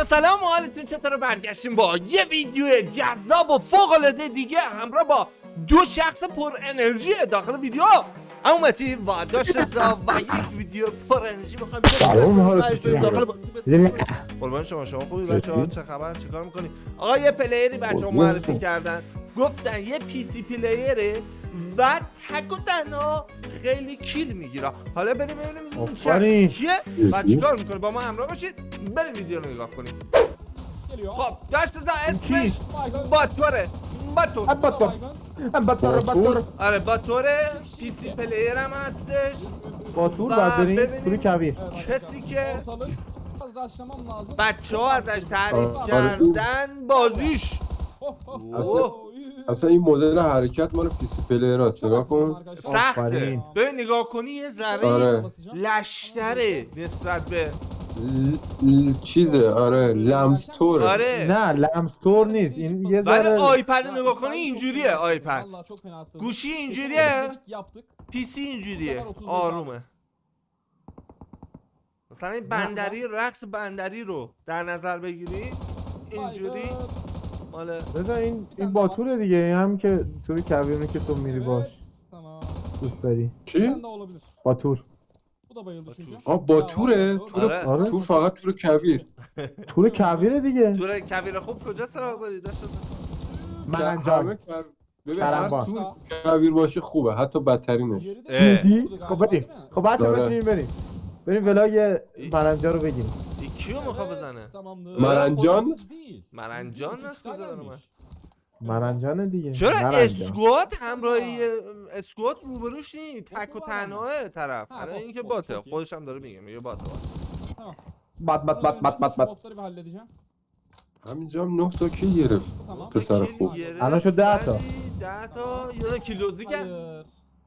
بچه سلام و حالتون چطور برگشتیم با یه ویدیو جذاب و فوق العاده دیگه همراه با دو شخص پر انرژی داخل ویدیو. اما متی و داشت و یک ویدیو پر انرژی. می‌خوایم سلام، حالتون؟ داخل. قربان شما شما خوبی؟ بچه ها چه خبر؟ چیکار می‌کنی؟ آقا یه پلیری بچه ها معرفی کردن. گفتن یه پی سی پلیره و تک و تنها خیلی کیل می‌گیره. حالا بریم ببینیم این شخص. کیه و چیکار می‌کنه. با ما همراه باشید. بریم ویدیو رو نگاه کنیم. خب داشت اسمش باتوره. باتور. باتور. باتور باتور. آره باتوره PC player هم هستش. باتور بریم. ببینیم. توی کویر کسی که. بچه ها ازش تعریف آره. کردن بازیش. اصلا- این مدل حرکت مال PC player هست نگاه کن سخته. به نگاه کنی یه ذره آره. لشتره نسبت به ل... ل... چیزه آره لمستوره آره نه لمستور نیست این یه ولی ذره آیپد نگاه کنی اینجوریه آیپد. گوشی اینجوریه Yaptık. پی سی اینجوریه آرومه مثلا این بندری رقص بندری رو در نظر بگیری اینجوری. مال بذار این این باتوره دیگه این هم که توی کویرونه که تو میری باش Tamam. دوست داری چی؟ Olabilir. باتور Bu da bayıldı çünkü. آه توره تور آره. آره تور فقط تور کویر تور کویره دیگه تو کویر خوب کجا سراغ داری داشت من همه انجام کر- ببین هر. تور کویر باشه خوبه حتی بدترینش de- اه. دیدی Burada خب galiba, بریم değil mi? خب بچه آره. بریم بریم ولاگ مرنجا رو بگیریم این کیو میخوا Evet, بزنه. مرنجان İki است tane کجا داره gelmiş. من مرنجانه دیگه چرا مرنجان. اسکوات همراهی اسکوات روبروش نی تک و خب، تنهاه طرف ها، برای خب، اینکه خب، باته iyi. خودش هم داره میگه میگه باته. بات بات بات بات بات بات. همینجا هم نه تا کی گرفت. پسر خوب الان شد ده تا. ده تا یه کیلوزی کرد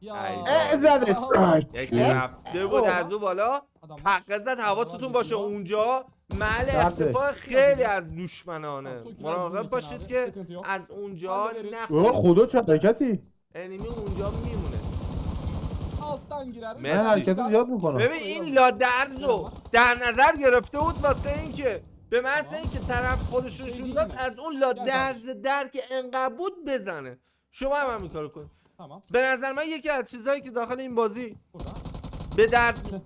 Hayır. Ya. Ay. اه زدش Allah. یکی رفته بود از دو بالا. پقه زد حواستون باشه اونجا محل رفته. اختفاء خیلی از دشمنانه مراقب باشید که. از اونجا نخورید خدا چه حرکتی انیمی اونجا میمونه. من حرکت زیاد می‌کنم ببین این لادرز رو در نظر گرفته بود واسه اینکه به محض اینکه طرف خودش رو نشون داد از اون لادرز در که انقدر بود بزنه شما هم همین کارو کن Tamam. به نظر من یکی از چیزهایی که داخل این بازی Burada. به درد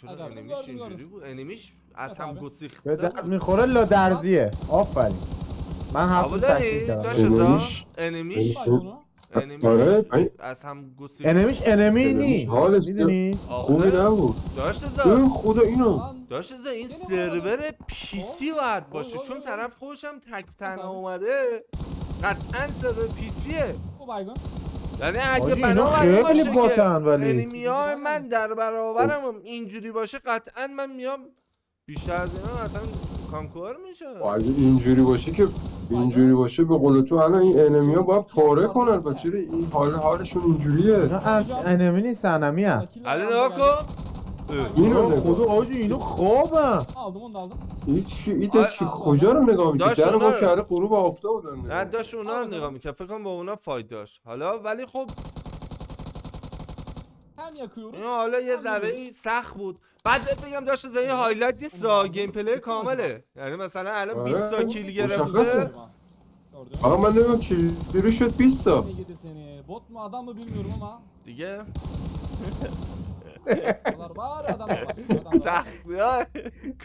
چرا انیمیش اینجوری. بود؟ انیمیش از هم بله. گسیخته به درد بود. می‌خوره لا درزیه آفرین. من داری؟ تکمیل کردم. داشت ازا انیمیش؟ انیمیش؟ onu. انیمیش آره این از هم گسیخته انمیش انمی نی حالش می‌دونی؟ خوبی آخه نبود. داشت ازا خدا اینو. Lan. داشت ازا این یعنی سرور باید- پی سی باید باشه. وای، چون وای، طرف خودش هم تک تنها. اومده. قطعا سرور پی سیه Bu baygın. یعنی اگه خیلی باشه باتن که ولی. های من در برابرم هم اینجوری باشه قطعا من میام بیشتر از اینا اصلا کانکور میشه و اگه اینجوری باشه که اینجوری باشه به قول تو الان این انمی ها باید پاره کنن چرا این حال حالشون اینجوریه ان- انمی نیست انمی هم Killer علی نگاه. کن نگاه خدا آجی اینو خوابم Aldım onu da aldım. این چی این داشت چی-. کجا رو نگاه می‌کنی داشت در اونا با رو. کرده غروب آفتاب رو نه نگاه داشت اونا رو آره. نگاه می‌کرد فکر کنم با اونا فاید داشت حالا ولی خب Hem yakıyoruz. این حالا یه ذره ای سخت بود بعد بهت بگم داشت از این هایلایت نیست را گیم پلی کامله یعنی مثلا الان آره. 20 تا کیل مشخصه. گرفته. آقا من نمی‌دونم چجوری شد 20 تا Ne yedi seni? Bot mu adam mı bilmiyorum ama. دیگه Var var. ها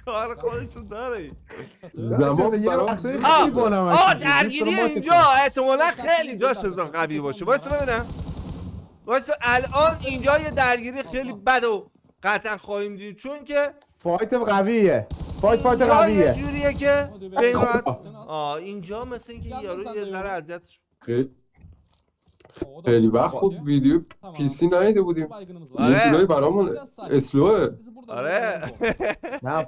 کار خودشون داره زمان برام آه می‌گی. درگیری اینجا احتمالا خیلی داشت از قوی باشه وایسا ببینم وایسا الان اینجا یه درگیری خیلی بد و قطعا خواهیم دید چون که. فایت قویه فایت فایت اینجا یه قویه جوریه که al. آه اینجا مثل اینکه یارو یه ذره. اذیتش خیلی خیلی. وقت بود Hadi. ویدیو Tamam. پی سی بودیم. آره. یه جورایی برامون. اسلوه آره. نه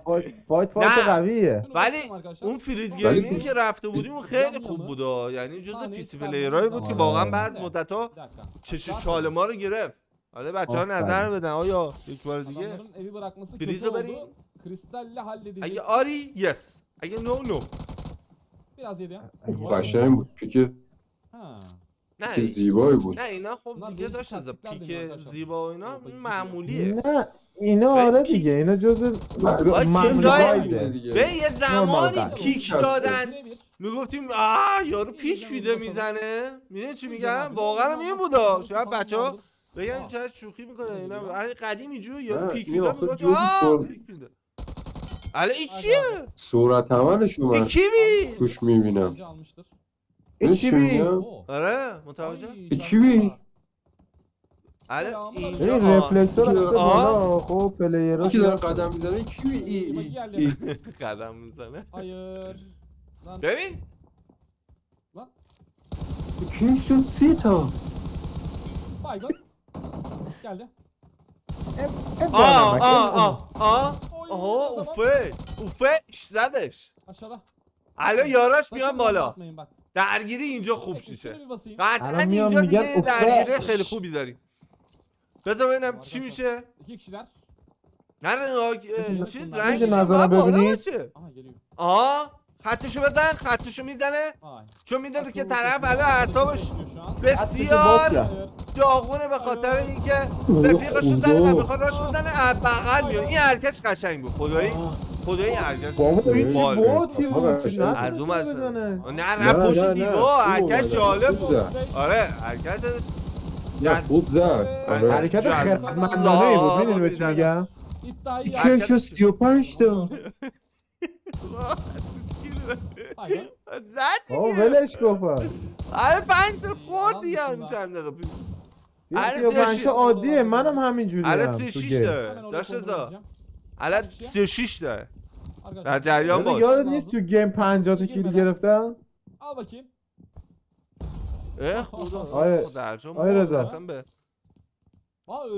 فایت فایت. قویه ولی. اون فریز گیمینگ که رفته بودیم اون خیلی خوب بود. یعنی جزو آه، پی نیست سی کار پلیرایی بود. که. واقعا بعض مدت ها Bir dakika. چش چال ما رو گرفت حالا بچه ها. نظر بدن آیا یک بار دیگه oldu. Kristalle halledecek. اگه آری یس اگه نو نو. قشنگ بود پیک Ha. نه که زیبایی بود. نه اینا خب دیگه داشت از پیک. زیبا و اینا. معمولیه. نه اینا آره دیگه اینا جز دیگه. به یه زمانی پیک. دادن. می‌گفتیم آه یارو پیک میده می‌زنه. می‌دونی چی میگم؟ واقعا هم این بودا. شاید بچه ها بگم چرا شوخی می‌کنه اینا. ولی قدیم اینجوری یارو پیک این میده می‌گفت آه سر- پیک میده. الان این چیه؟ صورت عملش اومد. کی توش می‌بینم. اینجا almıştır. این چی چی بی؟ میگم Oo. آره متوجه Ay, İki الان این اینجا آه. رفلکتور. بالا خب پلیرها یکی داره قدم می‌زنه کی ای قدم می‌زنه ببین. کی شد سی تا. Geldi. آه آه آه آه Oy, آه tamam. اوفه اوفه زدش Aşağıda. الان یاراش میان Sakın بالا atmayın bak. درگیری اینجا خوب شیشه basayım. قطعا اینجا دیگه. درگیری خیلی خوبی داریم بذار ببینم چی میشه. نه چیز میشه رنگش باید بالا ببینی؟ باشه Aha geliyor. آه خطشو بزن خطشو می‌زنه. چون می‌دونه که طرف. الان اعصابش. بسیار. داغونه به خاطر اینکه رفیقشو زده و می‌خواد راش بزنه بغل میاد این حرکتش قشنگ بود خدایی خدایی این حرکتش بابا. باتی بابا، بود از از اون ورش بزنه. نه نه، پشت حرکت اومده. جالب بود. آره حرکتش نه خوب زد آره. حرکت خردمندانه ای بود می‌دونی به چی. میگم. کی شد سی و پنج تا. زد دیگه ولش کن آره پنج تا خورد دیگه همین چند دقیقه پیش آره، سی و پنج شیش. عادیه منم همینجوری هم 36 تو گیم. داره Hemen oraya داشت دا. الان 36 داره. در جریان باش یادت نیست تو گیم 50 تا کیل گرفتم Al bakayım. اه خدا آره. درجا آره رضا. اصلا به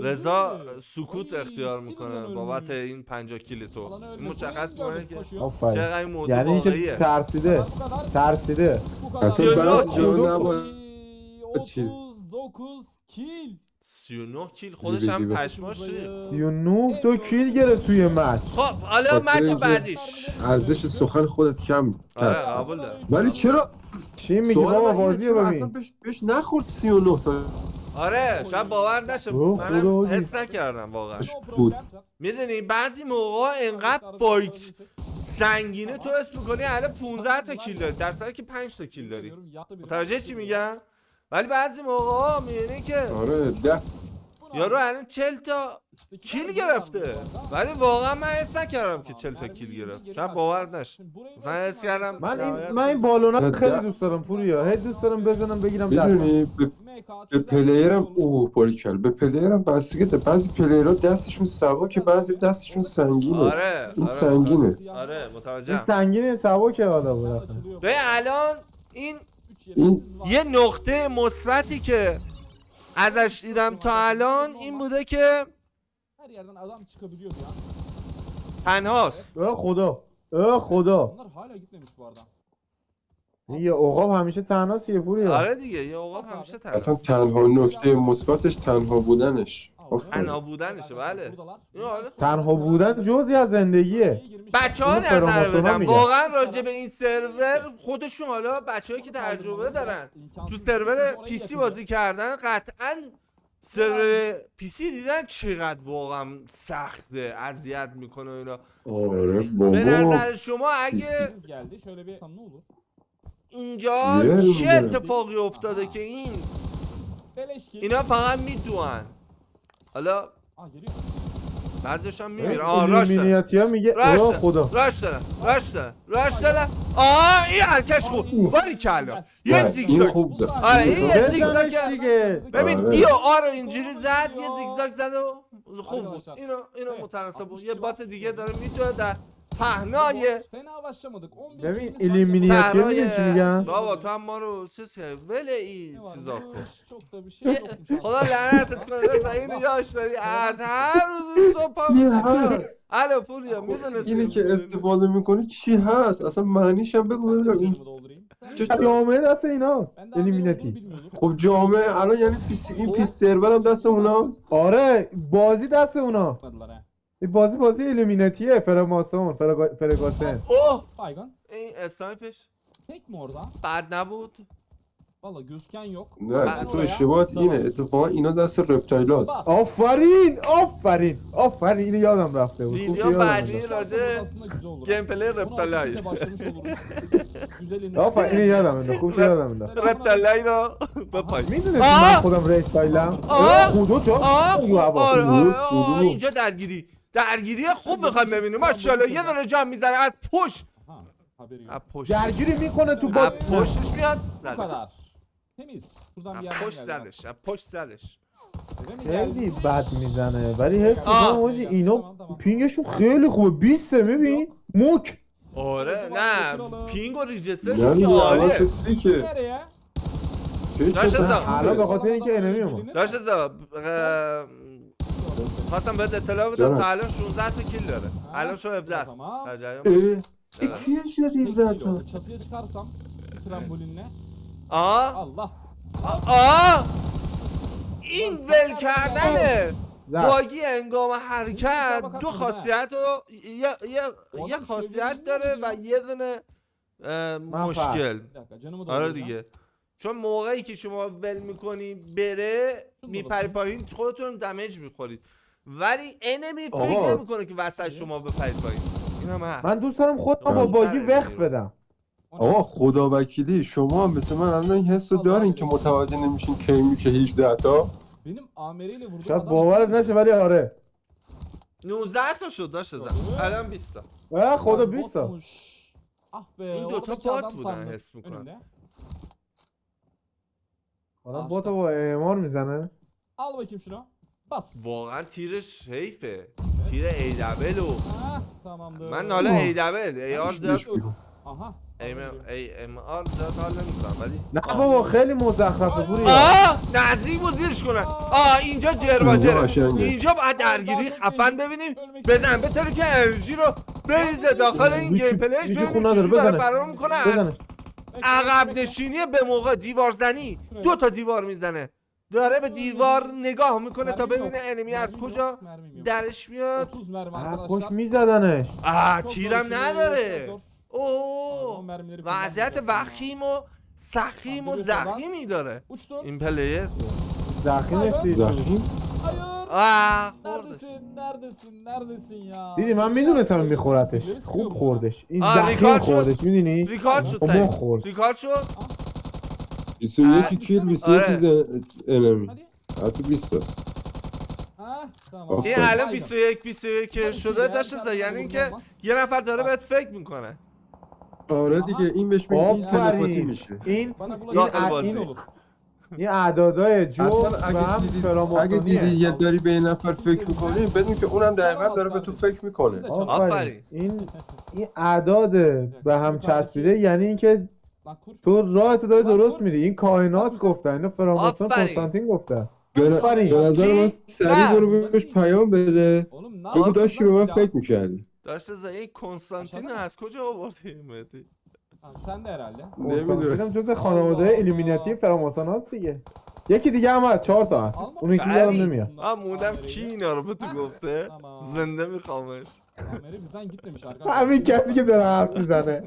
رضا? سکوت اختیار می‌کنه بابت. این 50 کیل تو مشخص می‌کنه که چقدر این موضوع یعنی اینکه ترسیده. ترسیده. اصلا کیل. جا نباید چیز. 39 kill. 39 کیل خودش زیبه هم. پشماش ریخت. 39 تا کیل گرفت توی مچ خب حالا خب، مچ بعدیش. ارزش سخن خودت کم آره قبول دارم. ولی چرا؟ چی میگی بابا؟ من بازی رو اصلا ببین بهش, بهش نخورد 39 تا؟ آره شاید باور نشه. منم خدا حس نکردم واقعا. بود. می‌دونی بعضی موقع انقدر فایت سنگینه تو اسم می‌کنی الان 15 تا کیل داری. در صورتی که 5 تا کیل داری. متوجه چی میگم؟ ولی بعضی موقع می‌بینی که آره ده. یارو الان 40 تا کیل گرفته. ولی واقعا من حس نکردم که 40 تا کیل گرفت. شاید باور نشه مثلا حس کردم من این من این بالونا خیلی دوست دارم پوریا. هی دوست دارم بزنم بگیرم می‌دونی به, به پلیرم اوه باریکل به پلیرم بستگی داره بعضی پلیرها دستشون سوا که بعضی دستشون سنگینه. آره این آره. سنگینه. آره این متوجهم سنگینه سبکه حالا بود. به الان این این- یه نقطه مثبتی که ازش دیدم تا الان این بوده که her yerden adam çıkabiliyordu ya. تنهاست اه خدا اه خدا Onlar hala gitmemiş bu arada. این یه عقاب همیشه تنهاست یه پوریا آره دیگه یه اوقات همیشه اصلا تنهاست تنها نکته مثبتش تنها بودنش. تنها بودنشه بله. آره تنها بودن جزی از زندگیه. بچه ها نظر بدم میگن. واقعا راجع به این سرور خودشون حالا بچه‌ای که تجربه دارن تو سرور پی سی بازی کردن قطعا سرور پی سی دیدن چقدر واقعا سخته اذیت می‌کنه و اینا. آره به بابا. نظر شما اگه? اینجا چه. اتفاقی افتاده که این. اینا فقط میدوان حالا. بعضیش هم میمیره آه راش ها میگه راش خدا. راش دارن راش دارن راش دارن آه این حرکش خوب. باری کلا. یه این زیگزاگ. خوب زد. آره این یه بزنش زیگزاگ ببین آره. دیو آ رو اینجوری زد یه زیگزاگ زد و خوب بود. اینو اینو متناسب بود. یه بات دیگه داره میدوه در پهنای Fena başlamadık. 11 ببین ها صحرای میگه بابا تو هم ما رو چیز که ول این Ne var? چیزا کن Çok da bir şey yokmuş. abi. خدا لعنتت کنه رضا اینو یاش داری از هر روز صبح پا این می‌زنی. الو پوریا می‌دونستی اینی که استفاده می‌کنی چی هست اصلا معنیش هم بگو ببینم این. جامعه دست olduğunu ایلومیناتی bilmiyordum. خب جامعه الان یعنی پیس این پیس سرور هم دست اوناست آره بازی دست اونا. این بازی بازی ایلومیناتیه فراماسون فرگا- فرگاتن اوه Baygın. این اسنایپش Tek mi orada? بد نبود Valla gözüken yok. نه Ben تو اشتباهات Tamam. اینه اتفاقا اینا دست رپتایلاست آفرین آفرین آفرین اینو یادم رفته بود خوب که ویدیو یادم بعدی. راجع Aslında güzel olur. گیم پلی Bunu رپتالای aktivite başlamış oluruz. Güzelini. آفرین اینو یادم انداخت خوب که یادم انداخت رپتالای رو بپای می‌دونستی آه! من خودم ریستایلم آه! خودو چه آه آره آره آه؟ اینجا درگیری درگیری خوب می‌خوایم ببینیم ماشاءالله یه دونه جام می‌زنه از پشت. از پشت. درگیری می‌کنه تو با پشتش میاد زدش yerden پشت. زدش از پشت زدش. خیلی? بد می‌زنه. ولی حس آه. می‌کنم حاجی اینا پینگشون خیلی خوبه. 20 میبین؟ موک. آره نه. پینگ و ریجسترشون یعنی که الان عالیه. داشت ازم. حالا به خاطر اینکه انمی gelinir. داشت ازا خواستم بهت اطلاع بدم. تا الان 16 تا کیل داره. الان شو 17 Tamam. در جریان باش. اه اکی شدیم Tek zaten kilo. Çatıya çıkarsam trambolinle. آه؟ Allah. آه این ول کردنه. باگی انگام حرکت. دو خاصیت رو یه, یه, یه خاصیت داره و یه دونه مشکل. آره. دیگه. چون موقعی که شما ول می‌کنی بره میپری پایین خودتون damage می‌خورید. ولی enemy فکر. نمی‌کنه که وسط شما بپرید پایین. این هم هست. من دوست دارم خودم با. buggy وقت بدم? آقا خدا وکیلی شما هم مثل من الان این حس رو دارین که متوجه نمیشین کی میشه 18 تا Benim ameliyle vurduğum شاید باورت نشه ولی آره. 19 تا شد داشت زن الان 20 تا. خدا Lan 20 تا. این دوتا adam بودن حس می‌کنم. حالا با تو با اعمار می‌زنه. Al bakayım şunu. Bas. واقعا تیرش حیفه. تیر ای دبل و. من حالا ای دبل ای آر زیاد Aha. ای ام ای ام آر زیاد حال نمی‌کنم ولی نه بابا خیلی مزخرفه پوری آه نزدیک و زیرش کنن. آه اینجا جرواجره اینجا باید درگیری خفن ببینیم. بزن به طوری که انرژی رو بریزه. داخل این gameplay ش ببینیم چجوری داره. فرار می‌کنه. عقب نشینی به موقع دیوار زنی دو تا دیوار می‌زنه داره به دیوار نگاه می‌کنه تا ببینه enemy از کجا درش میاد 30 mermi اه، arkadaşlar. خوش میزدنش آه تیرم نداره اوه وضعیت. وخیم و سخیم و زخیمی داره. این پلیر زخیم زخیم Hayır. آه خوردش Neredesin? Neredesin? Neredesin ya? دیدی من می‌دونستم میخورتش خوب خوردش این آه، زخیم ریکارد شد. خوردش می‌دونی ریکارد شد سعید خورد ریکارد شد 21 کیل 21 آره. زن انمی Hadi. حتی 20 است Ha, tamam. آفرین. این الان Aynen. 21 21 که شده داشته زا یعنی اینکه یه نفر داره بهت فکر می‌کنه آره دیگه این بهش میگه این تلپاتی آفرین میشه این Bana. این olur. این اعدادای جو اصلا و اگه هم دیدی اگه دیدی یه داری به این نفر فکر می‌کنی بدون که اونم دقیقا داره به تو فکر می‌کنه. آفرین. این این اعداد به هم چسبیده یعنی اینکه. تو راه تو داری درست میری این کائنات گفتن اینو فراماسون آفرین. کنستانتین گفتن به نظر من؟ سریع. برو بهش پیام بده. بگو داشتی به من? فکر می‌کردی. داشته زا این کنستانتین از کجا آوردی مهدی Sen de herhalde. نمی‌دونم کنستانتین جز خانواده ایلومیناتی Allah. فراماسونات دیگه یکی دیگه هم هست چهار تا هست. اون یکی یادم بلی. نمیاد من موندم کی اینا رو به تو گفته. زنده میخوامش Ameri bizden gitmemiş arkadaşlar. همین کسی که داره حرف می‌زنه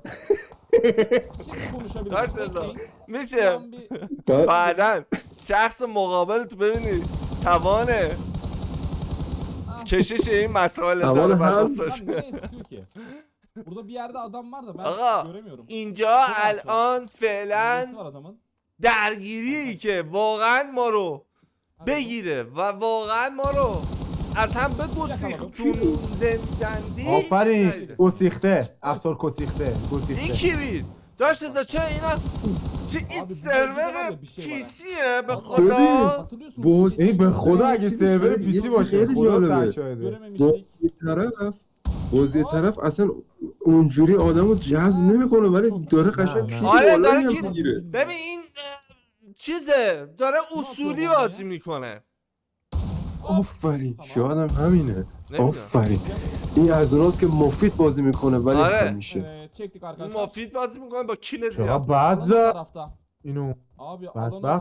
Şimdi konuşabiliriz. Dört yıl Bekleyin. میشه bir- بعدا شخص مقابل تو ببینی توان Ah, کشش این مسائل توان داره هم- lan istiyor ki? Burada bir yerde adam var da ben Aga, göremiyorum. اینجا الان فعلا var adamın? درگیری که واقعا ما رو بگیره و واقعا ما رو از هم بگسیختوندندی آفرین گسیخته افسار گسیخته این کی بید؟ داشت ازده چه اینا چه این سرور. پیسیه به خدا boz این به خدا اگه سرور پیسی یه باشه خیلی خدا جالبه. یه طرف باز یه طرف اصلا اونجوری آدم رو جذب نمی‌کنه ولی داره قشنگ. کیل آره، داره می‌گیره. ببین این چیزه داره اصولی بازی می‌کنه. آفرین شاید هم همینه. آفرین. این از اوناست که مفید بازی می‌کنه ولی آره. همیشه arkadaşlar. مفید بازی می‌کنه با کیل زیاد بعد اینو Abi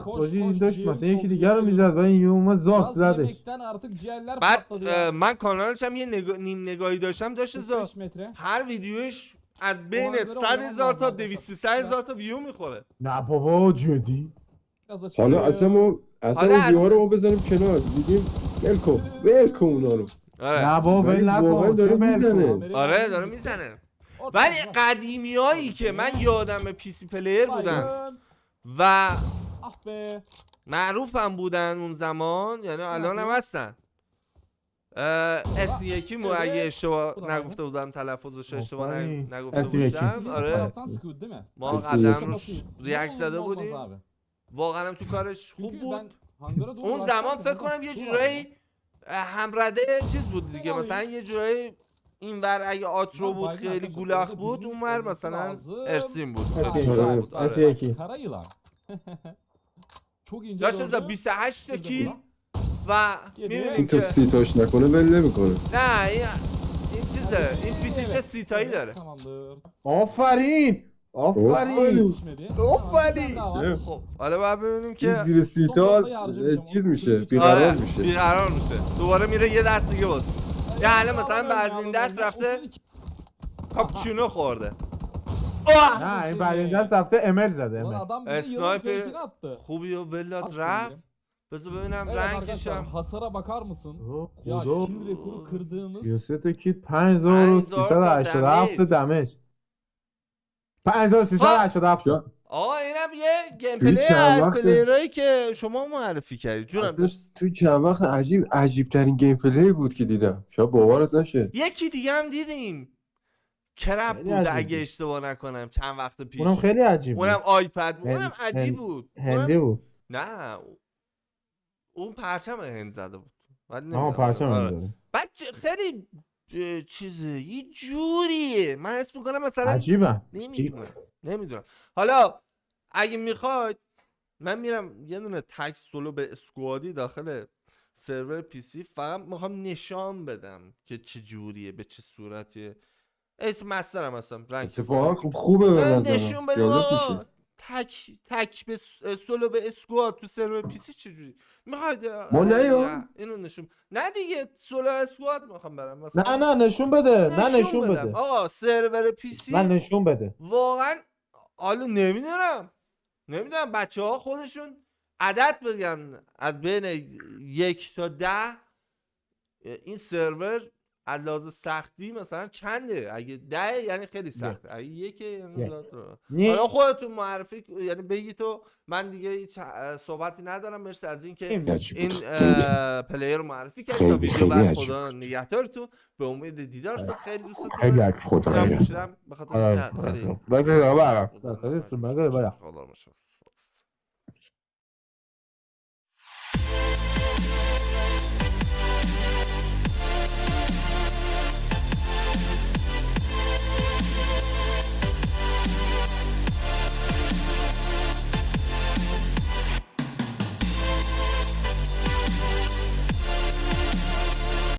koş بازی این koş مثلا یکی دیگر رو. می‌زد و این یه اومد Gaz زدش yemekten artık ciğerler بعد patladı اه، ya. من کانالش هم یه نگاه- نیم نگاهی داشتم داشت زا 45 metre. هر ویدیوش از بین محاضره 100 آدم هزار تا محاضره 200 هزار تا ویو می‌خوره نه بابا جدی حالا؟ اصلا ما اصلا حالا اون دیوار رو ما بزنیم کنار میگیم اونا رو آره نه بابا ولی ول واقعا نکن داره چه می‌زنه. آره بریم. داره می‌زنه آره، ولی آره. قدیمی هایی که من یادم پی سی پلیر بودن. و. معروف هم بودن اون زمان یعنی الان هم هستن ارسی یکی مو اگه اشتباه نگفته بودم تلفظش اشتباه نگفته Biz آره? ما یکی. روش ریاکت زده بودیم. واقعا هم تو کارش خوب بود اون زمان فکر کنم یه. جورایی همرده چیز بود دیگه مثلا یه جورایی اینور اگه آترو بود خیلی گولاخ بود اونور olması مثلا. ارسین بود. آره. آره. داشت ازا gördüm. 28 تا Şurada کیل. و می‌بینیم این که سیتاش نکنه ول نمی‌کنه. نه این این چیزه. این فیتیش سیتایی داره. Tamamdır. آفرین! آفرین! daha var. خب. حالا باید ببینیم این که زیر سیتا. چیز میشه بیقرار آره میشه. بیقرار میشه. دوباره میره یه دست دیگه باز Bazı ya, ders alamıyorum. rafte- 32 کاپچینو خورده آه! نه این بعد این دست رفته امل زده attı. خوبی و ولاد At رفت şimdi. بذار ببینم Evet arkadaşlar hasara bakar mısın? Ya خدا kill rekoru kırdığımız 33 کیت 5387 دمیج. دمج 5387 جا- آقا اینم یه gameplay از؟ player ایی که شما معرفی کردید جونم تو چند وقت عجیب عجیب ترین gameplay بود که دیدم. شاید باورت نشه. یکی دیگه هم دیدیم. کرپ بود اگه. اشتباه نکنم چند وقت پیش. اونم خیلی عجیب بود. اونم iPad بود. اونم هند- عجیب هند- بود. هندی بود. نه اون پرچم هند زده بود. بعد آها. پرچم آره. می‌ذاره. بعد خیلی چیزه یه جوریه. من اسم می‌کنم مثلا عجیبه. نمی‌دونم. نمی‌دونم. حالا اگه می‌خواید من میرم یه دونه تک سولو به اسکوادی داخل سرور پی سی فقط می‌خوام نشان بدم که چه جوریه به چه صورتیه. اسم مسترم هستم رنگ اتفاقا خوب خوبه به من نشون میشه. تک تک به سولو به اسکواد تو سرور پی سی چجوری می‌خواید ما نیام. اینو نشون نه دیگه سولو اسکواد می‌خوام برم. مثلا نه نه نشون بده نه نشون بدم. بده. آقا سرور پی سی نه نشون بده. واقعا حالا نمی‌دونم. نمی‌دونم بچه ها خودشون عدد بگن از بین یک تا ده. این سرور از لحاظ سختی مثلا چنده؟ اگه ده یعنی خیلی سخته. اگه یعنی یک. زیاد- نی- حالا خودتون معرفی یعنی بگی تو من دیگه صحبتی ندارم. مرسی از اینکه این بود. اه، پلیر رو معرفی کردی. تا خیلی- ویدیو خیلی بعد خدا نگهدارتون. به امید دیدارتون. خیلی دوستتون خیلی دارم. نگهدار. آره، اینکه خیلی. بگو. خدا خیلی